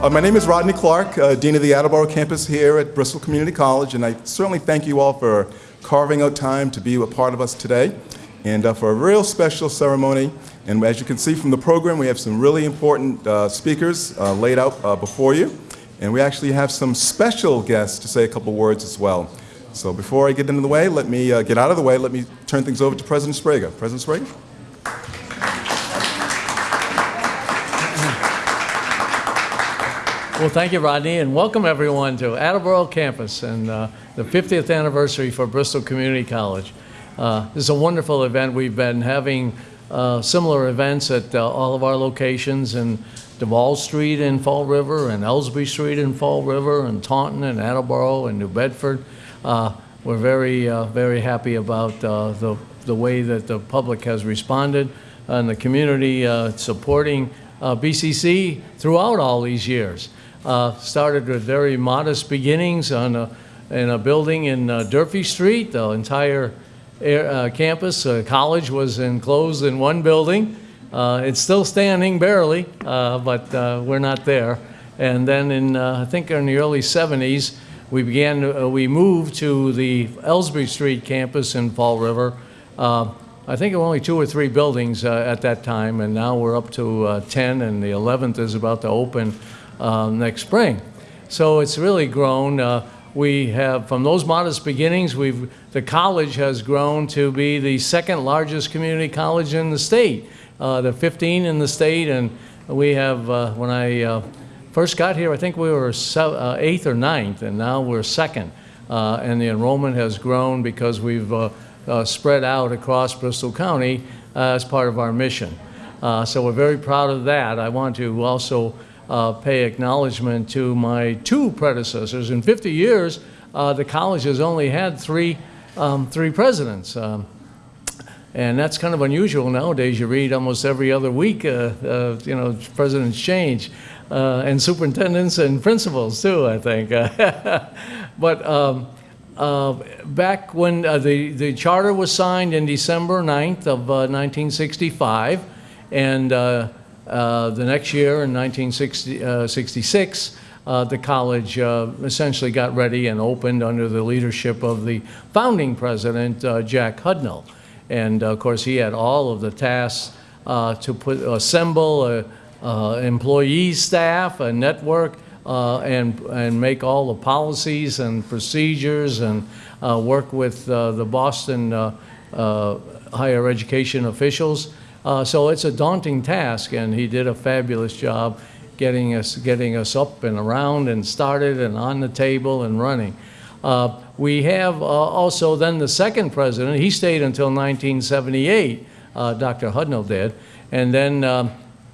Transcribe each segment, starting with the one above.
Uh, my name is Rodney Clark, uh, Dean of the Attleboro campus here at Bristol Community College, and I certainly thank you all for carving out time to be a part of us today and uh, for a real special ceremony. And as you can see from the program, we have some really important uh, speakers uh, laid out uh, before you, and we actually have some special guests to say a couple words as well. So before I get into the way, let me get out of the way, let me turn things over to President Sbrega. President Sbrega? Well, thank you, Rodney, and welcome everyone to Attleboro campus and uh, the 50th anniversary for Bristol Community College. Uh, this is a wonderful event. We've been having uh, similar events at uh, all of our locations in Duval Street in Fall River and Elsbree Street in Fall River and Taunton and Attleboro and New Bedford. Uh, we're very, uh, very happy about the, the way that the public has responded and the community supporting BCC throughout all these years. Uh, started with very modest beginnings on a, in a building in uh, Durfee Street. The entire air, uh, campus, uh, college was enclosed in one building. Uh, it's still standing barely, uh, but we're not there. And then in, I think in the early 70s, we began, we moved to the Elsbree Street campus in Fall River. I think there were only two or three buildings at that time, and now we're up to 10, and the 11th is about to open uh, next spring. So it's really grown. Uh, we have, from those modest beginnings, we've, the college has grown to be the second largest community college in the state. Uh, the 15 in the state, and we have, uh, when I uh, first got here, I think we were uh, eighth or ninth, and now we're second. and the enrollment has grown because we've spread out across Bristol County as part of our mission. so we're very proud of that. I want to also uh, pay acknowledgement to my two predecessors. In 50 years, uh, the college has only had three, um, three presidents. Um, and that's kind of unusual nowadays. You read almost every other week, uh, uh you know, presidents change. Uh, and superintendents and principals too, I think. but um, uh, back when uh, the, the charter was signed in December 9th of uh, 1965, and the next year, in 1966, uh, uh, the college essentially got ready and opened under the leadership of the founding president, Jack Hudnall. And of course, he had all of the tasks to put, assemble a, uh, employee staff, a network, uh, and, and make all the policies and procedures and uh, work with the Boston higher education officials uh, so it's a daunting task, and he did a fabulous job getting us, getting us up and around and started and on the table and running. Uh, we have uh, also then the second president, he stayed until 1978, uh, Dr. Hudnall did, and then um,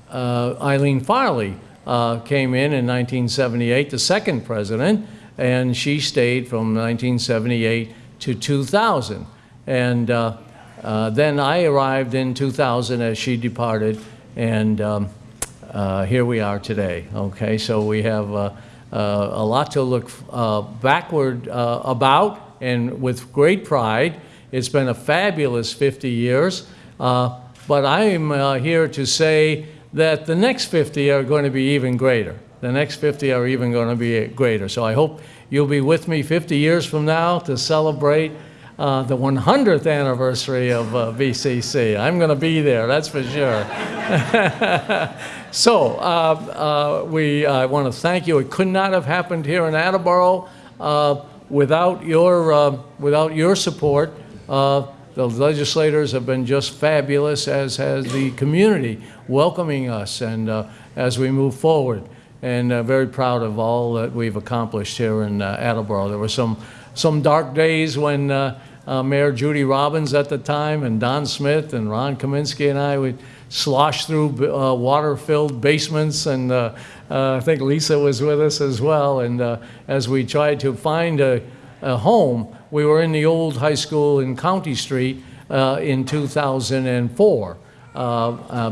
uh, Eileen Farley uh, came in in 1978, the second president, and she stayed from 1978 to 2000. And uh, then I arrived in 2000 as she departed, and um, uh, here we are today. Okay, so we have uh, uh a lot to look uh, backward about, and with great pride. It's been a fabulous 50 years, but I am here to say that the next 50 are going to be even greater. The next 50 are even going to be greater. So I hope you'll be with me 50 years from now to celebrate uh, the 100th anniversary of uh, BCC. I'm going to be there, that's for sure. so uh, uh we want to thank you. It could not have happened here in Attleboro uh, without, your, uh, without your support. the legislators have been just fabulous, as has the community welcoming us and as we move forward. And very proud of all that we've accomplished here in Attleboro. There were some some dark days when uh, uh, Mayor Judy Robbins at the time and Don Smith and Ron Kaminsky and I would slosh through uh, water-filled basements and uh, uh, I think Lisa was with us as well. And uh, as we tried to find a, a, home we were in the old high school in County Street in 2004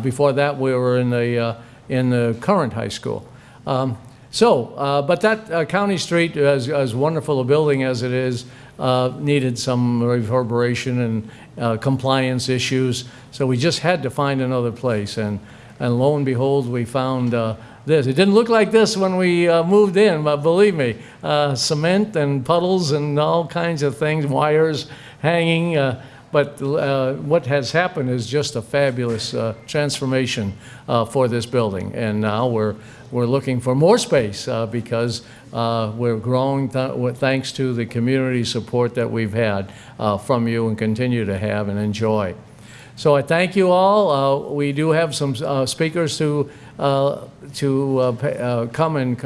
before that we were in the in the current high school. Um, so, uh, but that uh, County Street, as, as wonderful a building as it is, uh, needed some reverberation and uh, compliance issues. So we just had to find another place. And and lo and behold, we found uh, this. It didn't look like this when we uh, moved in, but believe me, cement and puddles and all kinds of things, wires hanging. But what has happened is just a fabulous transformation for this building. And now we're, we're looking for more space uh, because uh, we're growing th- thanks to the community support that we've had uh, from you and continue to have and enjoy. So I thank you all. Uh, We do have some uh, speakers to, to come and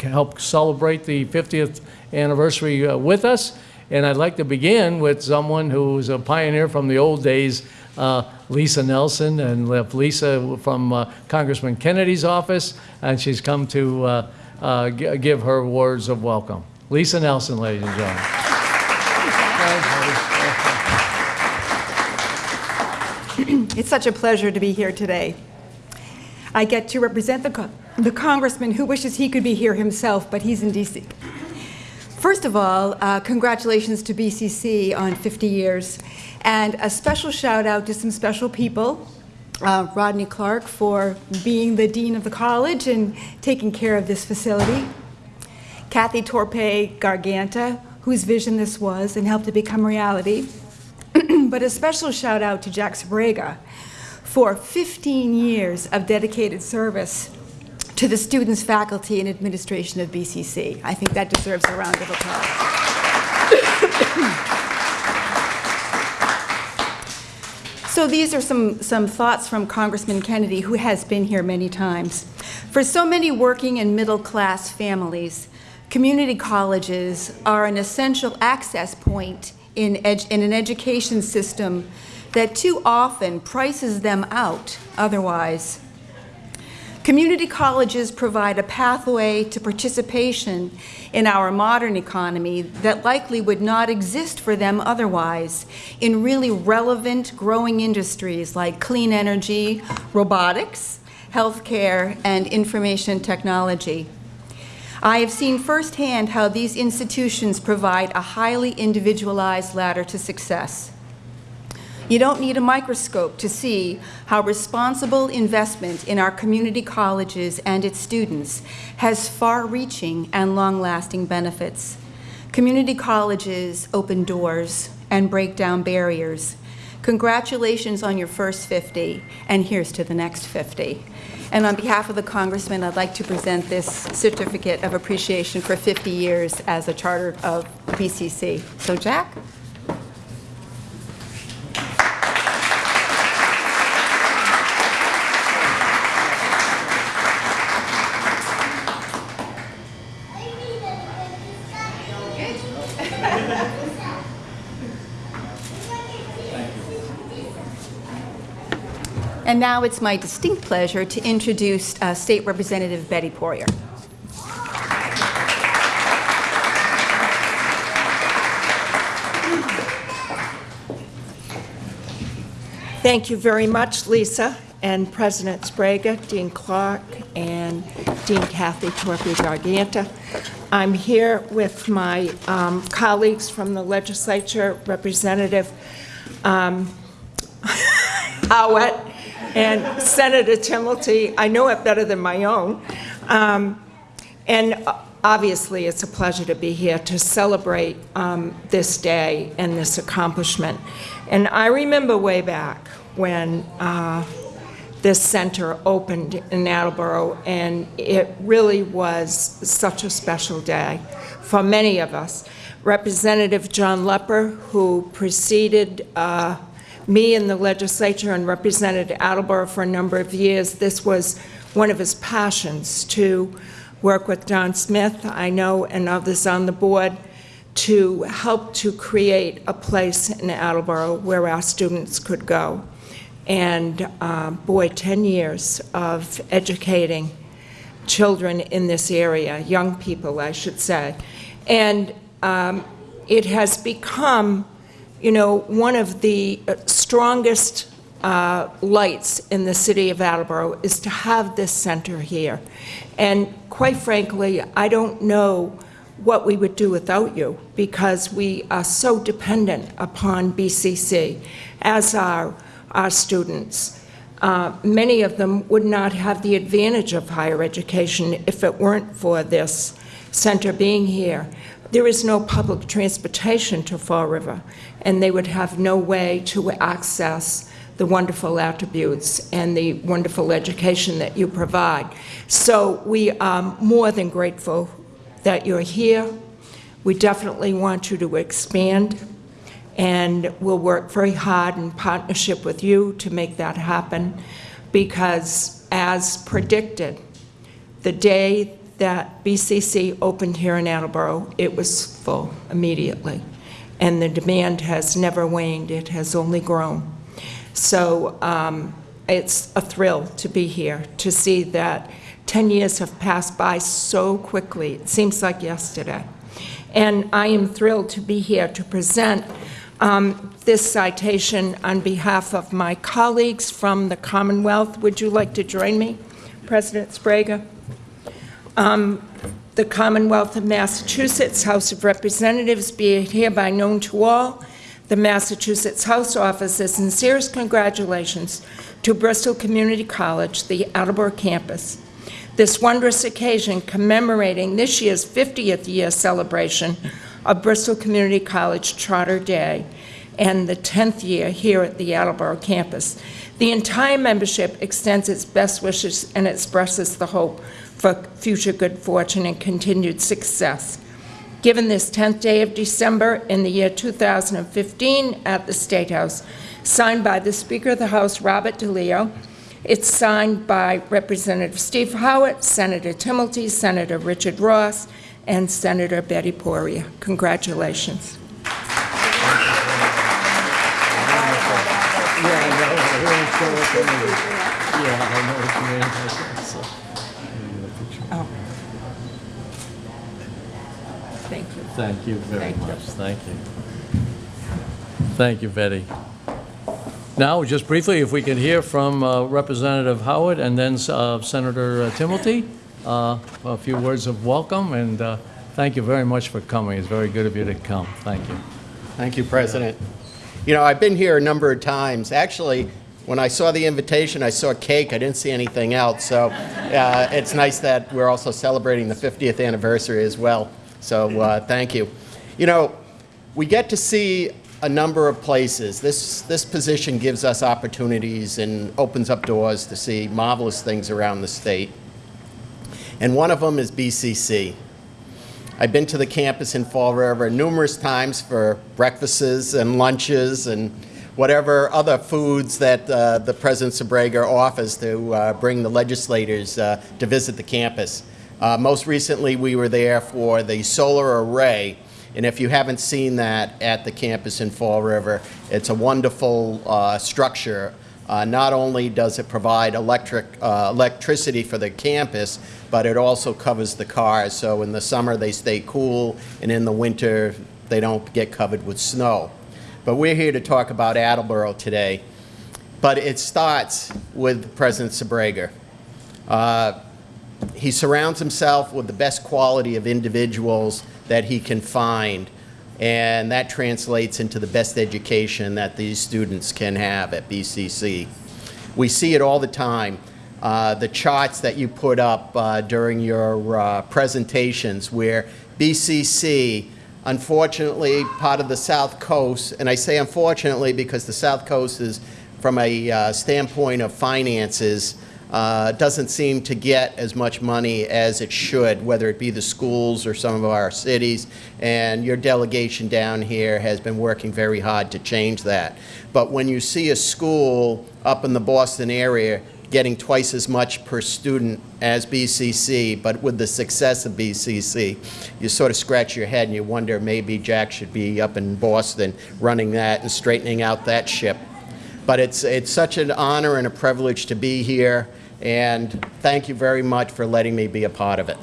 help celebrate the 50th anniversary with us. And I'd like to begin with someone who's a pioneer from the old days, uh, Lisa Nelson, and Lisa from uh, Congressman Kennedy's office, and she's come to uh, uh, gi- give her words of welcome. Lisa Nelson, ladies and gentlemen. It's such a pleasure to be here today. I get to represent the, the congressman who wishes he could be here himself, but he's in DC. First of all, uh, congratulations to BCC on 50 years, and a special shout out to some special people. Uh, Rodney Clark for being the dean of the college and taking care of this facility. Kathy Torpey Garganta, whose vision this was and helped it become reality. but a special shout out to Jack Sbrega for 15 years of dedicated service to the students, faculty, and administration of BCC. I think that deserves a round of applause. So these are some, some thoughts from Congressman Kennedy, who has been here many times. For so many working and middle-class families, community colleges are an essential access point in, in an education system that too often prices them out otherwise. Community colleges provide a pathway to participation in our modern economy that likely would not exist for them otherwise in really relevant growing industries like clean energy, robotics, healthcare, and information technology. I have seen firsthand how these institutions provide a highly individualized ladder to success. You don't need a microscope to see how responsible investment in our community colleges and its students has far-reaching and long-lasting benefits. Community colleges open doors and break down barriers. Congratulations on your first 50, and here's to the next 50. And on behalf of the Congressman, I'd like to present this certificate of appreciation for 50 years as a charter of BCC. So Jack? And now it's my distinct pleasure to introduce uh, State Representative Betty Poirier. Thank you very much, Lisa, and President Sbrega, Dean Clark, and Dean Kathy Torpey Garganta. I'm here with my um, colleagues from the legislature, Representative um, and Senator Timilty. I know it better than my own. Um, And uh, obviously, it's a pleasure to be here to celebrate um, this day and this accomplishment. And I remember way back when uh, this center opened in Attleboro, and it really was such a special day for many of us. Representative John Lepper, who preceded uh, me in the legislature and represented Attleboro for a number of years, this was one of his passions to work with Don Smith, I know, and others on the board, to help to create a place in Attleboro where our students could go. And uh, boy, 10 years of educating children in this area, young people, I should say. And um, it has become, you know, one of the uh, strongest uh, lights in the city of Attleboro is to have this center here. And quite frankly, I don't know what we would do without you because we are so dependent upon BCC, as are our students. uh, many of them would not have the advantage of higher education if it weren't for this center being here. There is no public transportation to Fall River, and they would have no way to access the wonderful attributes and the wonderful education that you provide. So we are more than grateful that you're here. We definitely want you to expand, and we'll work very hard in partnership with you to make that happen, because as predicted, the day that BCC opened here in Attleboro, it was full immediately, and the demand has never waned, it has only grown. So um, it's a thrill to be here, to see that 10 years have passed by so quickly. It seems like yesterday. And I am thrilled to be here to present um, this citation on behalf of my colleagues from the Commonwealth. Would you like to join me, President Sbrega? Um, The Commonwealth of Massachusetts House of Representatives be it hereby known to all, the Massachusetts House offers its sincerest congratulations to Bristol Community College, the Attleboro campus. This wondrous occasion commemorating this year's 50th year celebration of Bristol Community College Charter Day and the 10th year here at the Attleboro campus. The entire membership extends its best wishes and expresses the hope for future good fortune and continued success. Given this 10th day of December in the year 2015 at the State House, signed by the Speaker of the House, Robert DeLeo, it's signed by Representative Steve Howitt, Senator Timilty, Senator Richard Ross, and Senator Betty Poirier. Congratulations. Thank you. Thank you very Thank you. much. Thank you. Thank you, Betty. Now, just briefly, if we could hear from uh, Representative Howitt and then uh, Senator uh, Timilty, uh, a few words of welcome, and uh, thank you very much for coming. It's very good of you to come. Thank you. Thank you, President. You know, I've been here a number of times. Actually, when I saw the invitation, I saw cake. I didn't see anything else. So uh, it's nice that we're also celebrating the 50th anniversary as well. So uh, thank you. You know, we get to see a number of places. This, this position gives us opportunities and opens up doors to see marvelous things around the state. And one of them is BCC. I've been to the campus in Fall River numerous times for breakfasts and lunches and whatever other foods that uh, the President Sbrega offers to uh, bring the legislators uh, to visit the campus. Uh, most recently, we were there for the solar array, and if you haven't seen that at the campus in Fall River, it's a wonderful uh, structure. Uh, not only does it provide electric, uh, electricity for the campus, but it also covers the cars. So in the summer, they stay cool, and in the winter, they don't get covered with snow. But we're here to talk about Attleboro today. But it starts with President Sbrega. Uh, he surrounds himself with the best quality of individuals that he can find, and that translates into the best education that these students can have at BCC. We see it all the time. Uh, the charts that you put up uh, during your uh, presentations where BCC, unfortunately, part of the South Coast, and I say unfortunately because the South Coast is, from a uh, standpoint of finances, uh, doesn't seem to get as much money as it should, whether it be the schools or some of our cities. And your delegation down here has been working very hard to change that. But when you see a school up in the Boston area getting twice as much per student as BCC, but with the success of BCC, you sort of scratch your head and you wonder maybe Jack should be up in Boston running that and straightening out that ship. But it's, it's such an honor and a privilege to be here, and thank you very much for letting me be a part of it.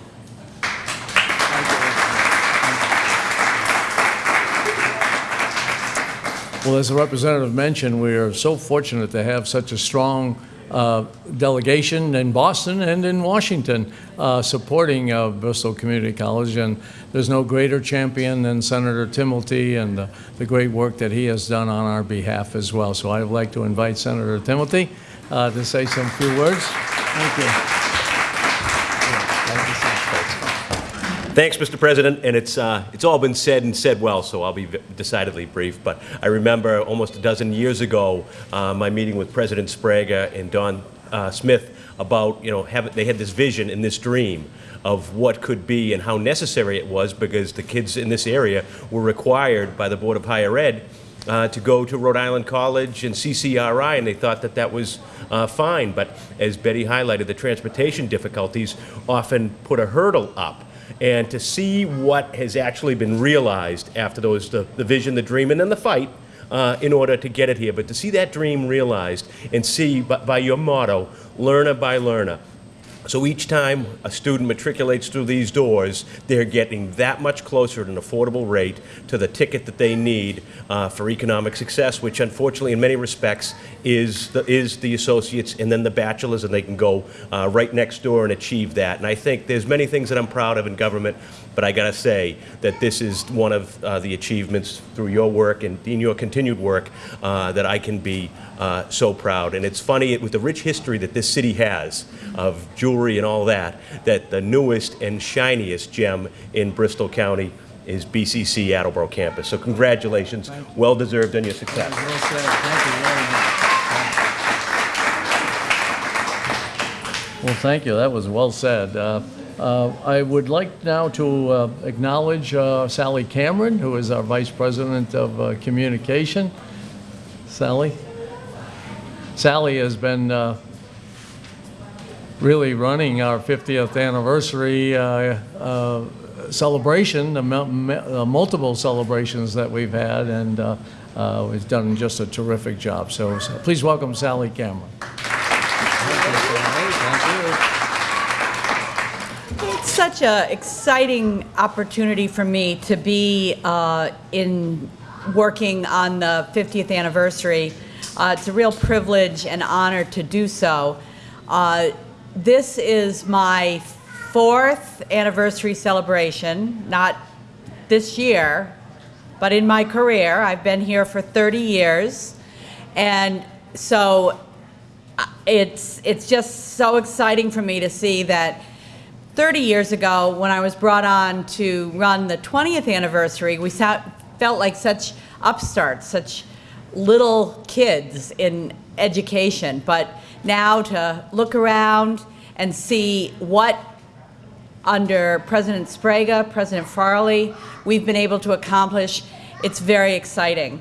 Well, as the representative mentioned, we are so fortunate to have such a strong uh, delegation in Boston and in Washington uh, supporting uh, Bristol Community College. And there's no greater champion than Senator Timilty and the great work that he has done on our behalf as well. So I'd like to invite Senator Timilty uh, to say some few words. Thank you. Thanks, Mr. President, and it's, uh, it's all been said and said well, so I'll be v- decidedly brief. But I remember almost a dozen years ago, uh, my meeting with President Sbrega and Don uh, Smith about, you know, have, they had this vision and this dream of what could be and how necessary it was because the kids in this area were required by the Board of Higher Ed uh, to go to Rhode Island College and CCRI, and they thought that that was uh, fine. But as Betty highlighted, the transportation difficulties often put a hurdle up. And to see what has actually been realized after those, the, the vision, the dream, and then the fight, uh, in order to get it here. But to see that dream realized and see by, by your motto, learner by learner, so each time a student matriculates through these doors, they're getting that much closer at an affordable rate to the ticket that they need uh, for economic success, which unfortunately, in many respects, is the, is the associates and then the bachelors, and they can go uh, right next door and achieve that. And I think there's many things that I'm proud of in government, but I got to say that this is one of uh, the achievements through your work and in your continued work uh, that I can be uh, so proud. And it's funny, with the rich history that this city has of jewelry and all that, that the newest and shiniest gem in Bristol County is BCC Attleboro campus. So congratulations, well deserved on your success. Well said. Thank you very much. Well, thank you. That was well said. Uh, I would like now to uh, acknowledge uh, Sally Cameron, who is our Vice President of uh, Communication. Sally? Sally has been uh, really running our 50th anniversary celebration, multiple celebrations that we've had, and has done just a terrific job. So so please welcome Sally Cameron. Such an exciting opportunity for me to be uh, in working on the 50th anniversary. Uh, it's a real privilege and honor to do so. Uh, this is my fourth anniversary celebration, not this year, but in my career. I've been here for 30 years. And so uh, it's, it's just so exciting for me to see that 30 years ago, when I was brought on to run the 20th anniversary, we sat, felt like such upstarts, such little kids in education. But now to look around and see what under President Sbrega, President Farley, we've been able to accomplish, it's very exciting.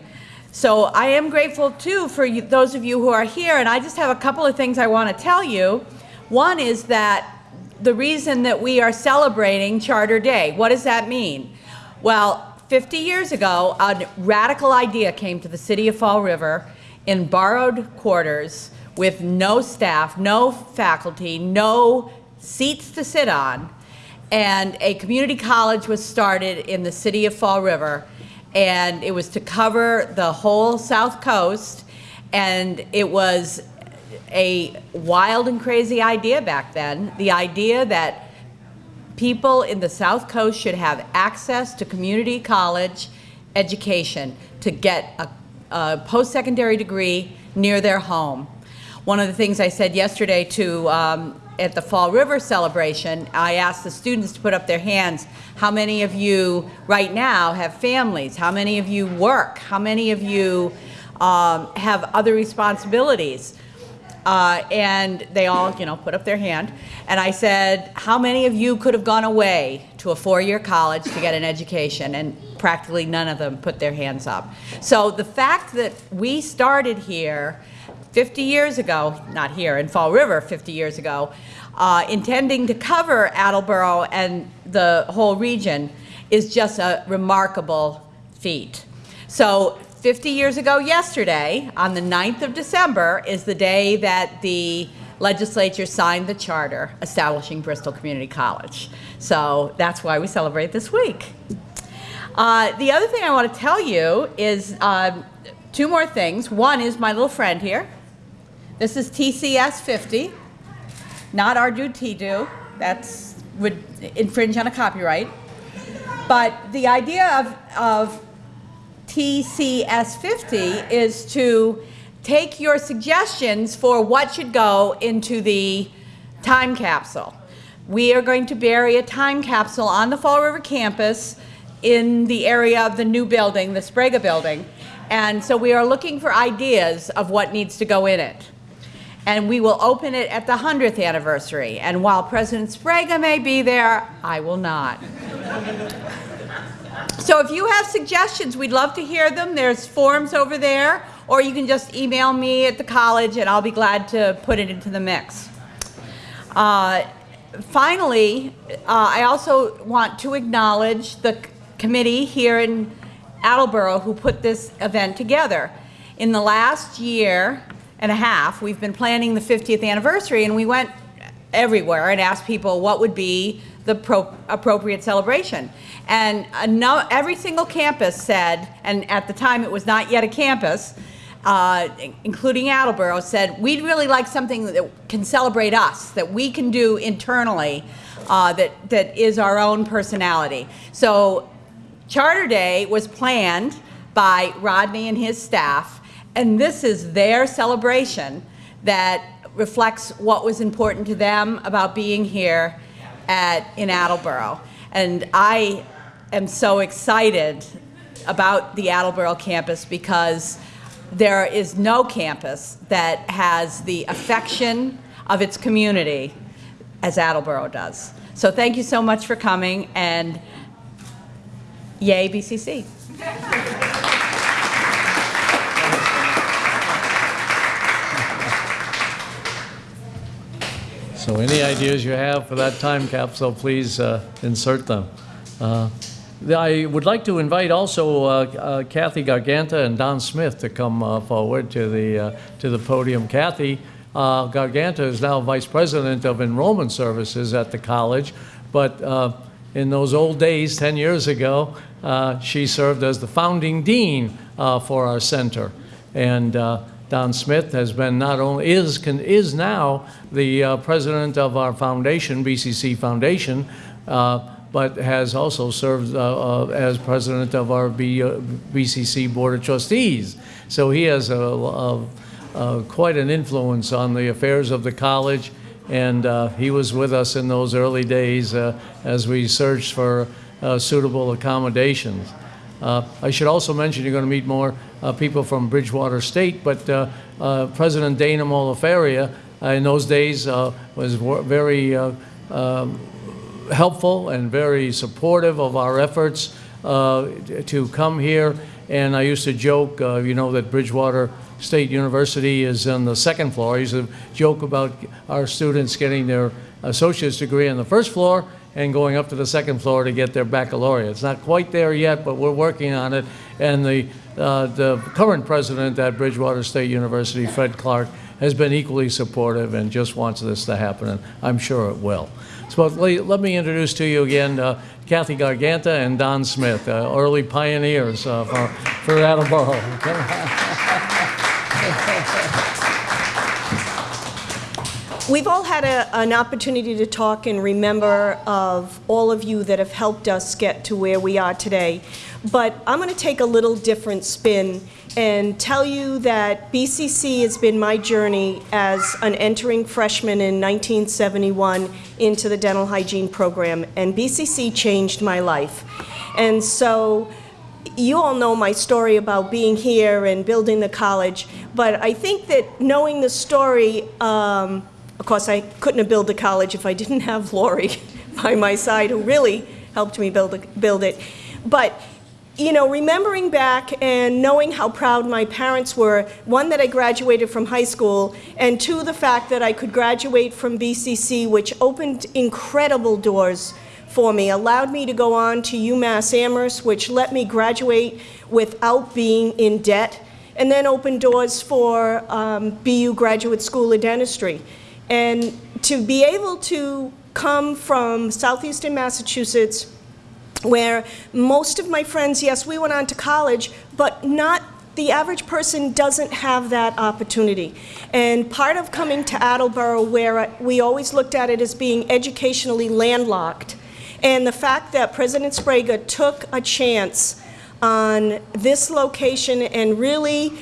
So I am grateful too for you, those of you who are here, and I just have a couple of things I want to tell you. One is that the reason that we are celebrating Charter Day, what does that mean? Well, 50 years ago, a radical idea came to the city of Fall River in borrowed quarters with no staff, no faculty, no seats to sit on, and a community college was started in the city of Fall River, and it was to cover the whole south coast, and it was a wild and crazy idea back then. The idea that people in the South Coast should have access to community college education to get a, a post-secondary degree near their home. One of the things I said yesterday to um, at the Fall River celebration, I asked the students to put up their hands. How many of you right now have families? How many of you work? How many of you um, have other responsibilities? Uh, and they all, you know, put up their hand. And I said, how many of you could have gone away to a four-year college to get an education? And practically none of them put their hands up. So the fact that we started here 50 years ago, not here, in Fall River 50 years ago, uh, intending to cover Attleboro and the whole region is just a remarkable feat. So 50 years ago yesterday, on the 9th of December, is the day that the legislature signed the charter establishing Bristol Community College. So that's why we celebrate this week. Uh, the other thing I want to tell you is um, two more things. One is my little friend here. This is TCS 50, not our do T-do. That's would infringe on a copyright. But the idea of, of TCS 50 is to take your suggestions for what should go into the time capsule. We are going to bury a time capsule on the Fall River campus in the area of the new building, the Sbrega building. And so we are looking for ideas of what needs to go in it. And we will open it at the 100th anniversary. And while President Sbrega may be there, I will not. So if you have suggestions, we'd love to hear them. There's forms over there, or you can just email me at the college and I'll be glad to put it into the mix. Uh, finally, uh, I also want to acknowledge the committee here in Attleboro who put this event together. In the last year and a half, we've been planning the 50th anniversary and we went everywhere and asked people what would be the pro- appropriate celebration. And no, every single campus said, and at the time it was not yet a campus, uh, including Attleboro, said, we'd really like something that can celebrate us, that we can do internally, uh, that, that is our own personality. So Charter Day was planned by Rodney and his staff, and this is their celebration that reflects what was important to them about being here at, in Attleboro. And I am so excited about the Attleboro campus because there is no campus that has the affection of its community as Attleboro does. So thank you so much for coming, and yay BCC. So any ideas you have for that time capsule, please uh, insert them. Uh, I would like to invite also uh, uh, Kathy Garganta and Don Smith to come uh, forward to the, uh, to the podium. Kathy Garganta is now Vice President of Enrollment Services at the college, but in those old days, 10 years ago, she served as the founding dean for our center. And Don Smith has been not only, is, can- is now the uh, president of our foundation, BCC Foundation, uh, but has also served uh, uh, as president of our B- uh, BCC Board of Trustees. So he has a, a- a- quite an influence on the affairs of the college, and uh, he was with us in those early days as we searched for suitable accommodations. Uh, I should also mention you're going to meet more uh, people from Bridgewater State, but uh, uh, President Dana Mohler-Faria uh, in those days uh, was very um, helpful and very supportive of our efforts to come here. And I used to joke, you know, that Bridgewater State University is on the second floor. I used to joke about our students getting their associate's degree on the first floor and going up to the second floor to get their baccalaureate. It's not quite there yet, but we're working on it. And the, uh, the current president at Bridgewater State University, Fred Clark, has been equally supportive and just wants this to happen, and I'm sure it will. So let me introduce to you again uh, Kathy Garganta and Don Smith, uh, early pioneers uh, for, for Attleboro. We've all had a, an opportunity to talk and remember of all of you that have helped us get to where we are today. But I'm going to take a little different spin and tell you that BCC has been my journey as an entering freshman in 1971 into the dental hygiene program, and BCC changed my life. And so you all know my story about being here and building the college, but I think that knowing the story, um, of course, I couldn't have built the college if I didn't have Lori by my side, who really helped me build, it- build it. But, you know, remembering back and knowing how proud my parents were, one, that I graduated from high school, and two, the fact that I could graduate from BCC, which opened incredible doors for me, allowed me to go on to UMass Amherst, which let me graduate without being in debt, and then opened doors for um, BU Graduate School of Dentistry. And to be able to come from southeastern Massachusetts, where most of my friends, yes, we went on to college, but not the average person doesn't have that opportunity. And part of coming to Attleboro, where we always looked at it as being educationally landlocked, and the fact that President Sbrega took a chance on this location and really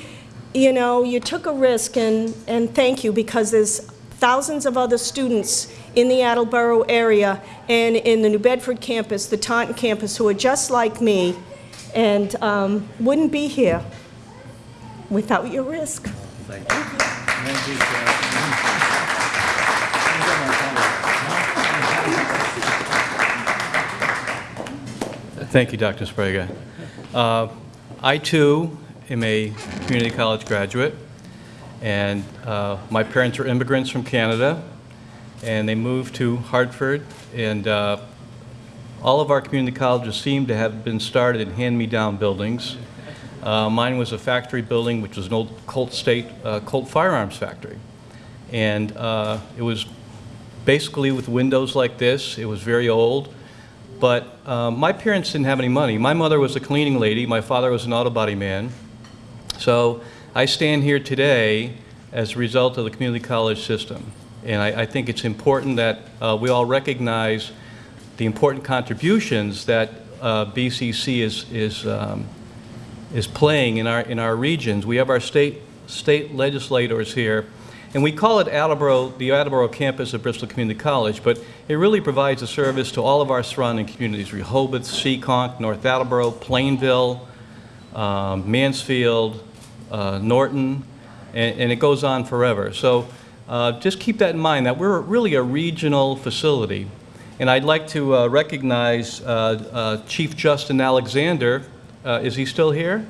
you know, you took a risk, and, and thank you, because there's thousands of other students in the Attleboro area and in the New Bedford campus, the Taunton campus, who are just like me, and um, wouldn't be here without your risk. Thank you, Dr. Sbrega. Uh, I, too, am a community college graduate, and uh, my parents were immigrants from Canada, and they moved to Hartford, and uh, all of our community colleges seem to have been started in hand-me-down buildings. Uh, Mine was a factory building, which was an old Colt State, uh, Colt firearms factory. And uh, it was basically with windows like this. It was very old. But um, my parents didn't have any money. My mother was a cleaning lady. My father was an auto body man. So I stand here today as a result of the community college system. And I, I think it's important that uh, we all recognize the important contributions that uh, BCC is, is, um, is playing in our, in our regions. We have our state, state legislators here, and we call it Attleboro, the Attleboro campus of Bristol Community College, but it really provides a service to all of our surrounding communities, Rehoboth, Seekonk, North Attleboro, Plainville, um, Mansfield, Norton, and, and it goes on forever. So uh, just keep that in mind, that we're really a regional facility. And I'd like to uh, recognize uh, uh, Chief Justin Alexander. Uh, Is he still here?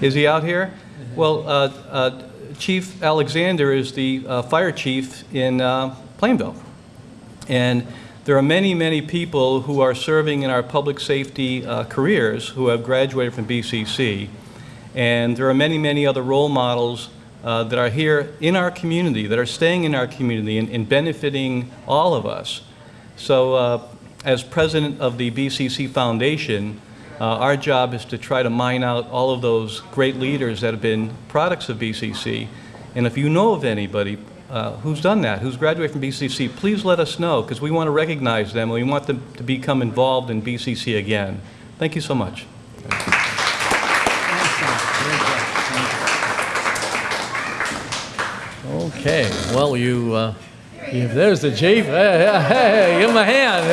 Is he out here? Well, uh, uh, Chief Alexander is the uh, fire chief in uh, Plainville. And there are many, many people who are serving in our public safety uh, careers who have graduated from BCC. And there are many, many other role models uh, that are here in our community, that are staying in our community and, and benefiting all of us. So uh, as president of the BCC Foundation, uh, our job is to try to mine out all of those great leaders that have been products of BCC. And if you know of anybody uh, who's done that, who's graduated from BCC, please let us know, because we want to recognize them, and we want them to become involved in BCC again. Thank you so much. Okay, well, you, uh, if there's the chief, hey, hey, give him a hand.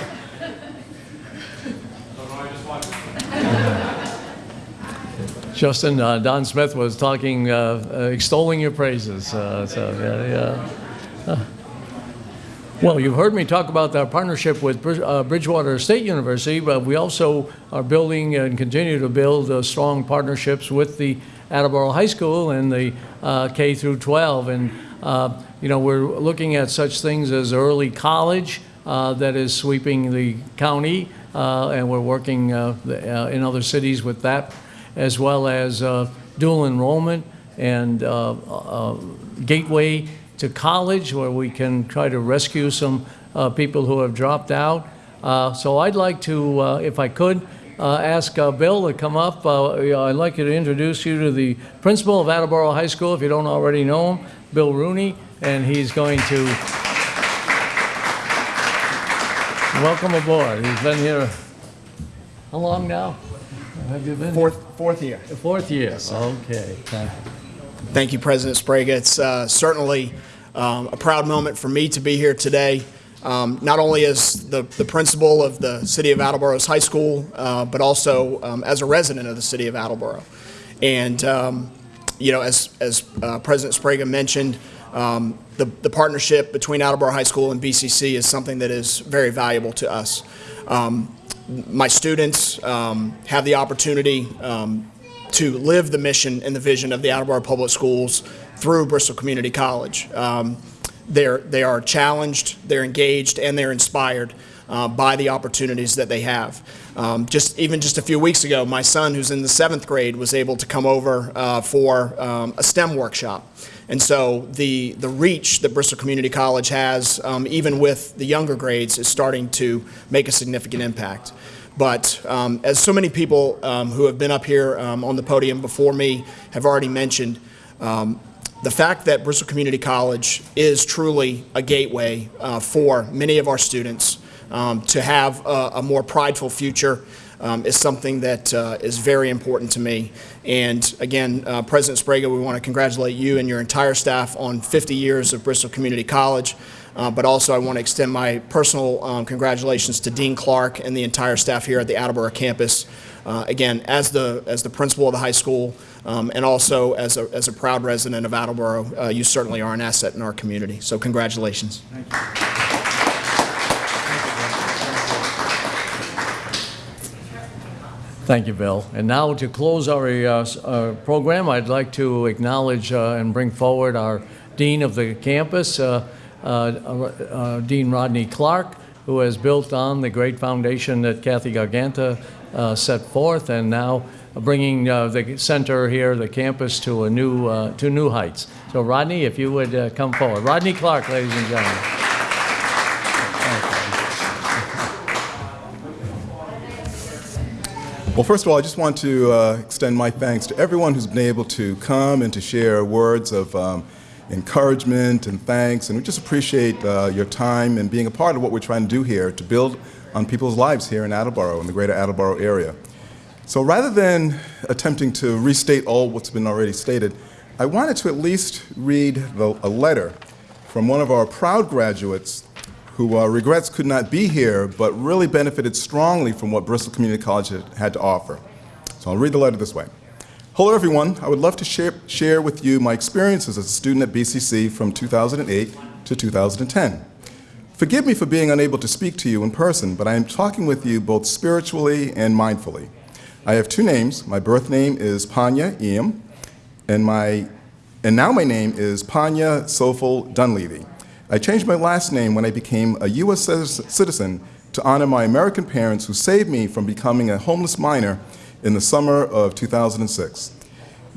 Justin, uh, Don Smith was talking, uh, uh, extolling your praises, uh, so, yeah, yeah. Well, you've heard me talk about our partnership with uh, Bridgewater State University, but we also are building and continue to build strong partnerships with the Attleboro High School and the K through 12. And, you know, we're looking at such things as early college that is sweeping the county, and we're working in other cities with that, as well as uh, dual enrollment and uh, uh, gateway to college, where we can try to rescue some people who have dropped out. So I'd like to, if I could, uh, ask uh, Bill to come up. Uh, I'd like you to introduce you to the principal of Attleboro High School, if you don't already know him, Bill Rooney, and he's going to welcome aboard. He's been here, how long now? Have you been? Fourth, fourth year. Fourth year, okay. Thank you. Thank you, President Sbrega. It's uh, certainly um, a proud moment for me to be here today, um, not only as the, the principal of the City of Attleboro's high school, uh, but also um, as a resident of the City of Attleboro. And, um, you know, as, as uh, President Sbrega mentioned, um, the, the partnership between Attleboro High School and BCC is something that is very valuable to us. Um, my students um, have the opportunity um, to live the mission and the vision of the Attleboro Public Schools through Bristol Community College. Um, they're, they are challenged, they're engaged, and they're inspired uh, by the opportunities that they have. Um, just even just a few weeks ago, my son, who's in the seventh grade, was able to come over uh, for um, a STEM workshop. And so the, the reach that Bristol Community College has, um, even with the younger grades, is starting to make a significant impact. But um, as so many people um, who have been up here um, on the podium before me have already mentioned, um, the fact that Bristol Community College is truly a gateway uh, for many of our students um, to have a, a more prideful future um, is something that uh, is very important to me. And again, uh, President Sbrega, we want to congratulate you and your entire staff on 50 years of Bristol Community College. Uh, but also, I want to extend my personal um, congratulations to Dean Clark and the entire staff here at the Attleboro campus. Uh, again, as the as the principal of the high school, um, and also as a as a proud resident of Attleboro, uh, you certainly are an asset in our community. So, congratulations. Thank you, Bill. And now to close our uh, uh, program, I'd like to acknowledge uh, and bring forward our Dean of the campus, uh, uh, uh, Dean Rodney Clark, who has built on the great foundation that Kathy Garganta set forth, and now bringing the center here, the campus, to a new, to new heights. So Rodney, if you would come forward. Rodney Clark, ladies and gentlemen. Well, first of all, I just want to uh, extend my thanks to everyone who's been able to come and to share words of um, encouragement and thanks. And we just appreciate uh, your time and being a part of what we're trying to do here to build on people's lives here in Attleboro, in the greater Attleboro area. So rather than attempting to restate all what's been already stated, I wanted to at least read the, a letter from one of our proud graduates who uh, regrets could not be here, but really benefited strongly from what Bristol Community College had, to offer. So I'll read the letter this way. Hello, everyone. I would love to share, share with you my experiences as a student at BCC from 2008 to 2010. Forgive me for being unable to speak to you in person, but I am talking with you both spiritually and mindfully. I have two names. My birth name is Panya Eam, and, my, and now my name is Panya Sofel Dunleavy. I changed my last name when I became a U.S. citizen to honor my American parents who saved me from becoming a homeless minor in the summer of 2006.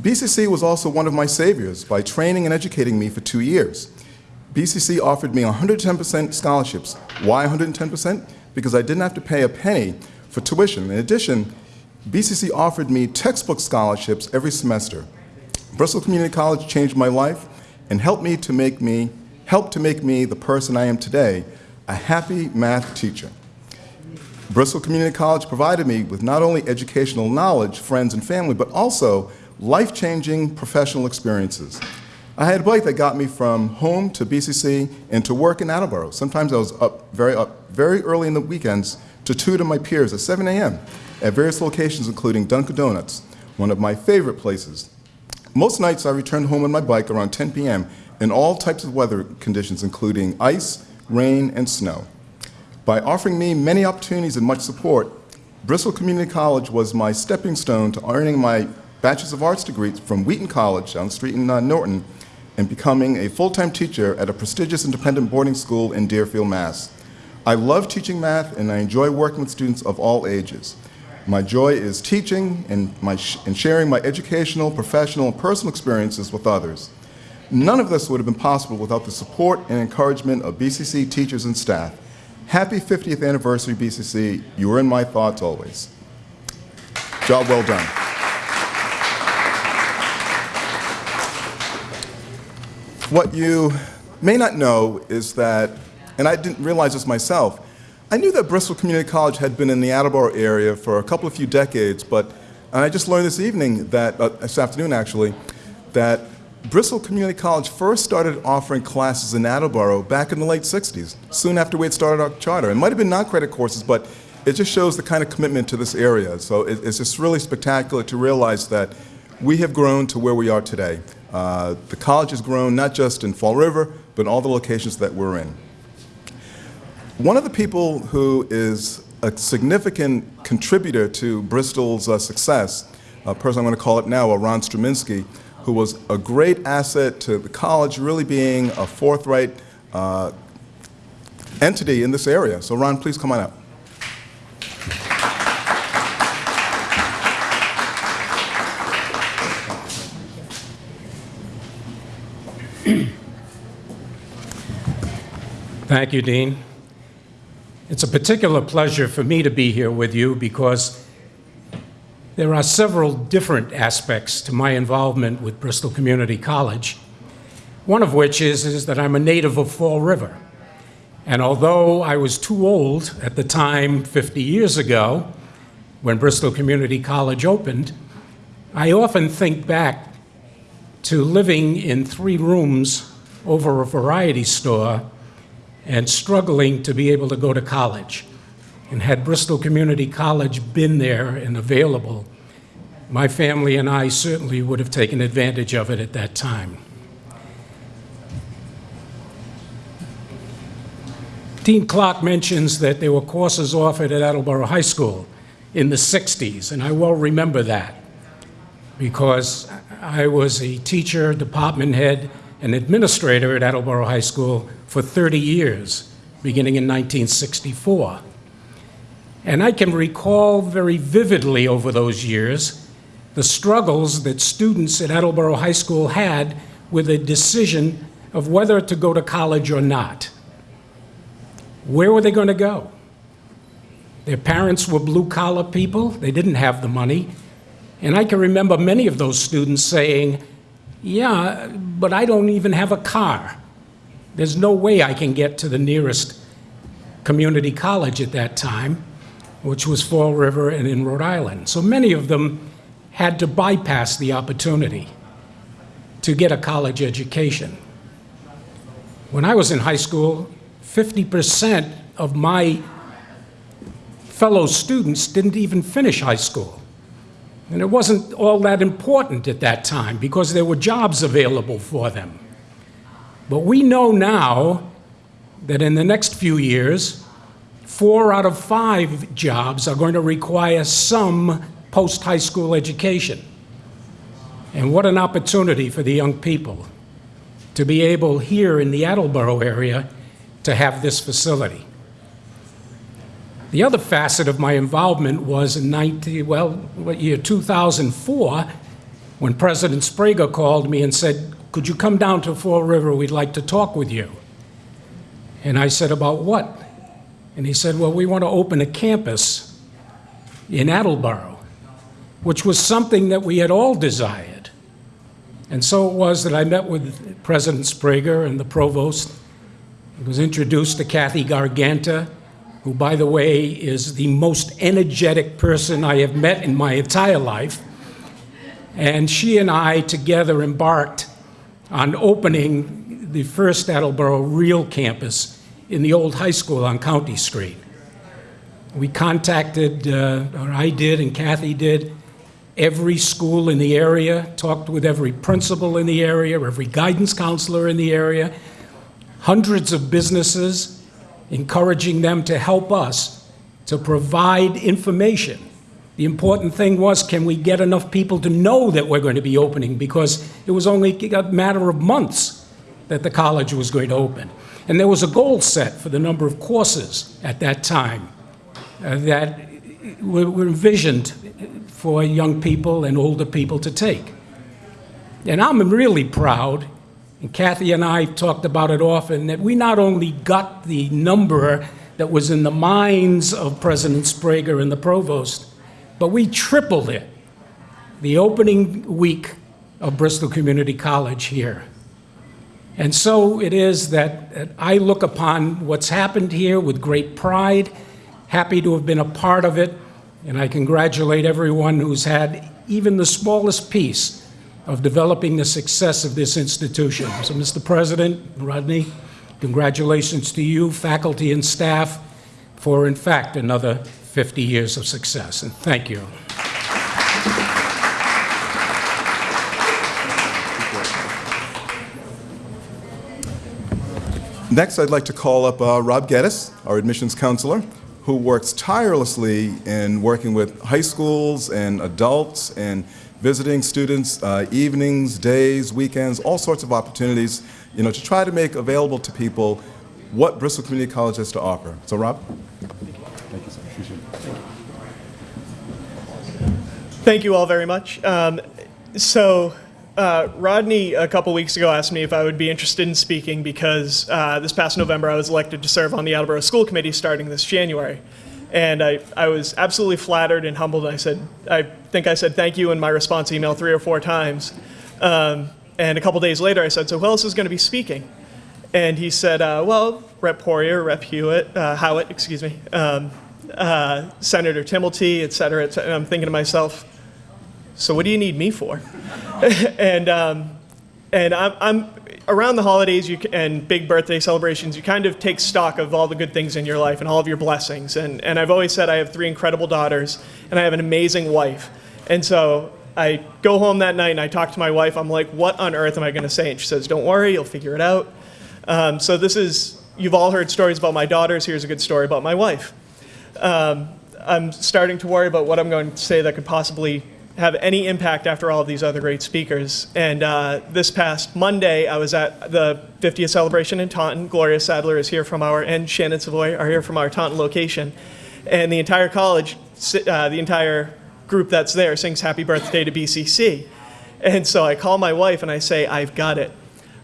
BCC was also one of my saviors by training and educating me for two years. BCC offered me 110% scholarships. Why 110%? Because I didn't have to pay a penny for tuition. In addition, BCC offered me textbook scholarships every semester. Bristol Community College changed my life and helped me to make me helped to make me the person I am today, a happy math teacher. Bristol Community College provided me with not only educational knowledge, friends, and family, but also life-changing professional experiences. I had a bike that got me from home to BCC and to work in Attleboro. Sometimes I was up very, up very early in the weekends to tutor my peers at 7 a.m. at various locations, including Dunkin' Donuts, one of my favorite places. Most nights I returned home on my bike around 10 p.m. in all types of weather conditions, including ice, rain, and snow. By offering me many opportunities and much support, Bristol Community College was my stepping stone to earning my Bachelor's of Arts degree from Wheaton College on the street in uh, Norton and becoming a full-time teacher at a prestigious independent boarding school in Deerfield, Mass. I love teaching math and I enjoy working with students of all ages. My joy is teaching and, my sh and sharing my educational, professional, and personal experiences with others. None of this would have been possible without the support and encouragement of BCC teachers and staff. Happy 50th anniversary, BCC. You are in my thoughts always. Job well done. What you may not know is that, and I didn't realize this myself, I knew that Bristol Community College had been in the Attleboro area for a couple of few decades, but I just learned this evening, that, uh, this afternoon actually, that Bristol Community College first started offering classes in Attleboro back in the late 60s, soon after we had started our charter. It might have been non-credit courses, but it just shows the kind of commitment to this area. So it, it's just really spectacular to realize that we have grown to where we are today. Uh, the college has grown not just in Fall River, but in all the locations that we're in. One of the people who is a significant contributor to Bristol's uh, success, a person I'm going to call it now, uh, Ron Struminski, who was a great asset to the college, really being a forthright uh, entity in this area. So Ron, please come on up. Thank you, Dean. It's a particular pleasure for me to be here with you because there are several different aspects to my involvement with Bristol Community College, one of which is, is that I'm a native of Fall River. And although I was too old at the time, 50 years ago, when Bristol Community College opened, I often think back to living in three rooms over a variety store and struggling to be able to go to college. And had Bristol Community College been there and available, my family and I certainly would have taken advantage of it at that time. Dean Clark mentions that there were courses offered at Attleboro High School in the 60s, and I well remember that because I was a teacher, department head, and administrator at Attleboro High School for 30 years, beginning in 1964. And I can recall very vividly over those years the struggles that students at Attleboro High School had with a decision of whether to go to college or not. Where were they going to go? Their parents were blue collar people, they didn't have the money. And I can remember many of those students saying, Yeah, but I don't even have a car. There's no way I can get to the nearest community college at that time, which was Fall River and in Rhode Island. So many of them had to bypass the opportunity to get a college education. When I was in high school, 50% of my fellow students didn't even finish high school. And it wasn't all that important at that time because there were jobs available for them. But we know now that in the next few years, four out of five jobs are going to require some post high school education. And what an opportunity for the young people to be able here in the Attleboro area to have this facility. The other facet of my involvement was in 19, well, what year 2004 when President Sprague called me and said, "Could you come down to Fall River? We'd like to talk with you." And I said, "About what?" And he said, "Well, we want to open a campus in Attleboro," which was something that we had all desired. And so it was that I met with President Sprague and the provost. I was introduced to Kathy Garganta, who, by the way, is the most energetic person I have met in my entire life. And she and I together embarked on opening the first Attleboro real campus in the old high school on County Street. We contacted, uh, or I did, and Kathy did, every school in the area, talked with every principal in the area, every guidance counselor in the area, hundreds of businesses, encouraging them to help us to provide information. The important thing was can we get enough people to know that we're going to be opening because it was only a matter of months that the college was going to open. And there was a goal set for the number of courses at that time uh, that were, were envisioned for young people and older people to take. And I'm really proud and Kathy and I talked about it often that we not only got the number that was in the minds of President Sprague and the provost, but we tripled it the opening week of Bristol Community College here. And so it is that, that I look upon what's happened here with great pride, happy to have been a part of it, and I congratulate everyone who's had even the smallest piece of developing the success of this institution. So, Mr. President, Rodney, congratulations to you, faculty, and staff for, in fact, another 50 years of success. And thank you. Next, I'd like to call up uh, Rob Geddes, our admissions counselor, who works tirelessly in working with high schools and adults and visiting students, uh, evenings, days, weekends, all sorts of opportunities, you know, to try to make available to people what Bristol Community College has to offer. So, Rob? Thank you, sir. Appreciate it. Thank you all very much. Um, so, uh, Rodney, a couple weeks ago, asked me if I would be interested in speaking because uh, this past November I was elected to serve on the Attleboro School Committee starting this January. And I, I was absolutely flattered and humbled. I said, I think I said thank you in my response email three or four times. Um, and a couple days later, I said, so who else is going to be speaking? And he said, uh, well, Rep. Poirier, Rep. Hewitt, uh, Howitt, excuse me, um, uh, Senator Timilty, et cetera, et cetera. And I'm thinking to myself, so what do you need me for? and um, and I'm, I'm around the holidays you, and big birthday celebrations, you kind of take stock of all the good things in your life and all of your blessings. And, and I've always said I have three incredible daughters and I have an amazing wife. And so I go home that night and I talk to my wife. I'm like, what on earth am I going to say? And she says, don't worry, you'll figure it out. Um, so this is, you've all heard stories about my daughters. Here's a good story about my wife. Um, I'm starting to worry about what I'm going to say that could possibly have any impact after all of these other great speakers. And uh, this past Monday, I was at the 50th celebration in Taunton. Gloria Sadler is here from our, and Shannon Savoy are here from our Taunton location. And the entire college, uh, the entire group that's there sings happy birthday to BCC. And so I call my wife and I say, I've got it.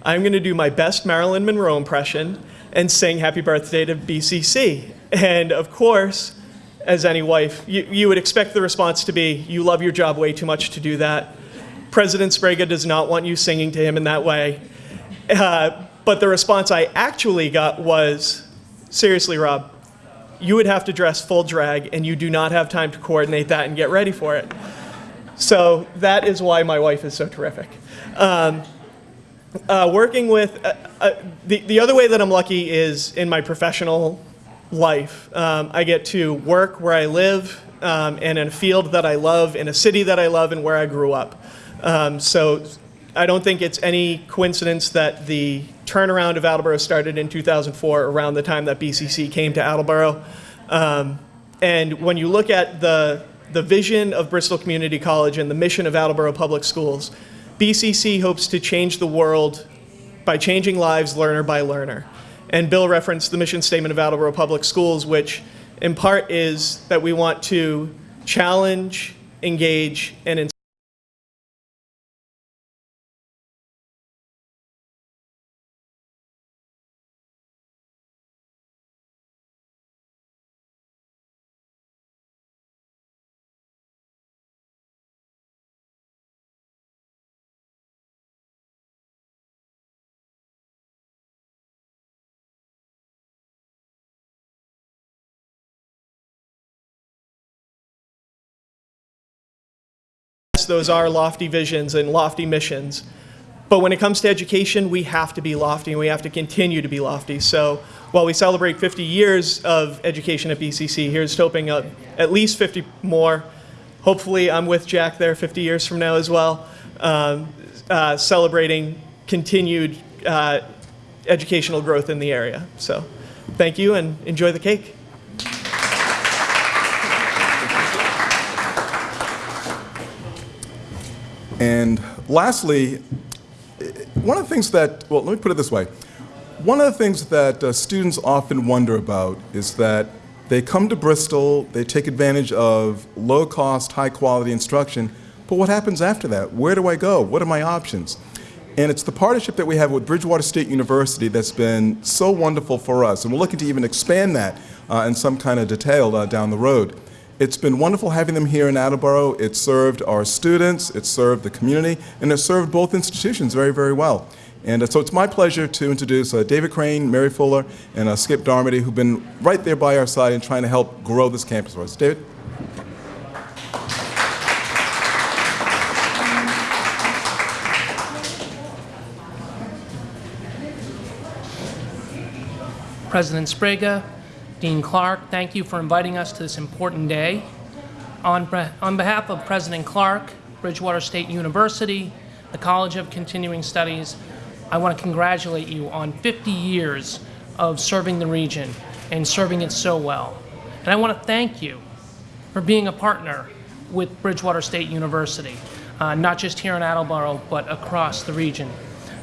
I'm going to do my best Marilyn Monroe impression and sing happy birthday to BCC. And of course, as any wife, you, you would expect the response to be, you love your job way too much to do that. President Sprague does not want you singing to him in that way. Uh, but the response I actually got was, seriously, Rob, you would have to dress full drag and you do not have time to coordinate that and get ready for it. So that is why my wife is so terrific. Um, uh, working with, uh, uh, the, the other way that I'm lucky is in my professional life. Um, I get to work where I live um, and in a field that I love, in a city that I love, and where I grew up. Um, so I don't think it's any coincidence that the turnaround of Attleboro started in 2004, around the time that BCC came to Attleboro. Um, and when you look at the, the vision of Bristol Community College and the mission of Attleboro Public Schools, BCC hopes to change the world by changing lives learner by learner. And Bill referenced the mission statement of Attleboro Public Schools, which in part is that we want to challenge, engage, and inspire. Those are lofty visions and lofty missions. But when it comes to education, we have to be lofty and we have to continue to be lofty. So while we celebrate 50 years of education at BCC, here's hoping uh, at least 50 more. Hopefully, I'm with Jack there 50 years from now as well, um, uh, celebrating continued uh, educational growth in the area. So thank you and enjoy the cake. And lastly, one of the things that, well, let me put it this way. One of the things that uh, students often wonder about is that they come to Bristol, they take advantage of low cost, high quality instruction, but what happens after that? Where do I go? What are my options? And it's the partnership that we have with Bridgewater State University that's been so wonderful for us, and we're looking to even expand that uh, in some kind of detail uh, down the road. It's been wonderful having them here in Attleboro. It's served our students, it's served the community, and it's served both institutions very, very well. And uh, so it's my pleasure to introduce uh, David Crane, Mary Fuller, and uh, Skip Darmody, who've been right there by our side and trying to help grow this campus for us. David? President Sprague, Dean Clark, thank you for inviting us to this important day. On, on behalf of President Clark, Bridgewater State University, the College of Continuing Studies, I want to congratulate you on 50 years of serving the region and serving it so well. And I want to thank you for being a partner with Bridgewater State University, uh, not just here in Attleboro, but across the region.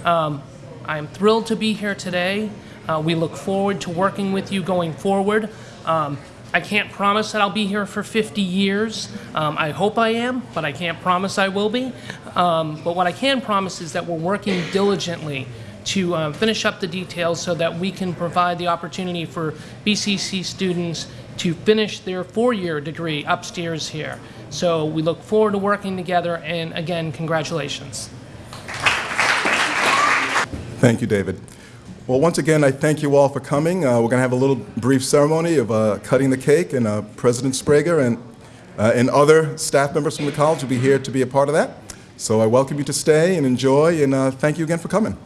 Um, I'm thrilled to be here today. Uh, we look forward to working with you going forward. Um, I can't promise that I'll be here for 50 years. Um, I hope I am, but I can't promise I will be. Um, but what I can promise is that we're working diligently to uh, finish up the details so that we can provide the opportunity for BCC students to finish their four-year degree upstairs here. So we look forward to working together, and again, congratulations. Thank you, David. Well, once again, I thank you all for coming. Uh, we're going to have a little brief ceremony of uh, cutting the cake, and uh, President Sprague and, uh, and other staff members from the college will be here to be a part of that. So I welcome you to stay and enjoy, and uh, thank you again for coming.